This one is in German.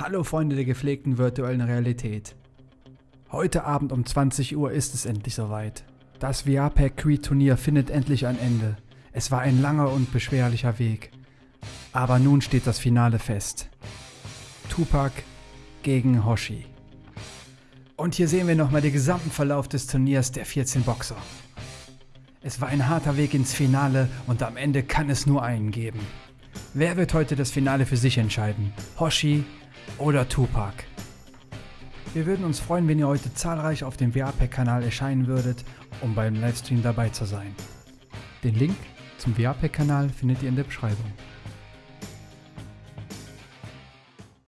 Hallo Freunde der gepflegten virtuellen Realität. Heute Abend um 20 Uhr ist es endlich soweit. Das VR-Pack Turnier findet endlich ein Ende. Es war ein langer und beschwerlicher Weg. Aber nun steht das Finale fest. Tupac gegen Hoshi. Und hier sehen wir nochmal den gesamten Verlauf des Turniers der 14 Boxer. Es war ein harter Weg ins Finale und am Ende kann es nur einen geben. Wer wird heute das Finale für sich entscheiden? Hoshi oder Tupac? Wir würden uns freuen, wenn ihr heute zahlreich auf dem VR-Pack-Kanal erscheinen würdet, um beim Livestream dabei zu sein. Den Link zum VR-Pack-Kanal findet ihr in der Beschreibung.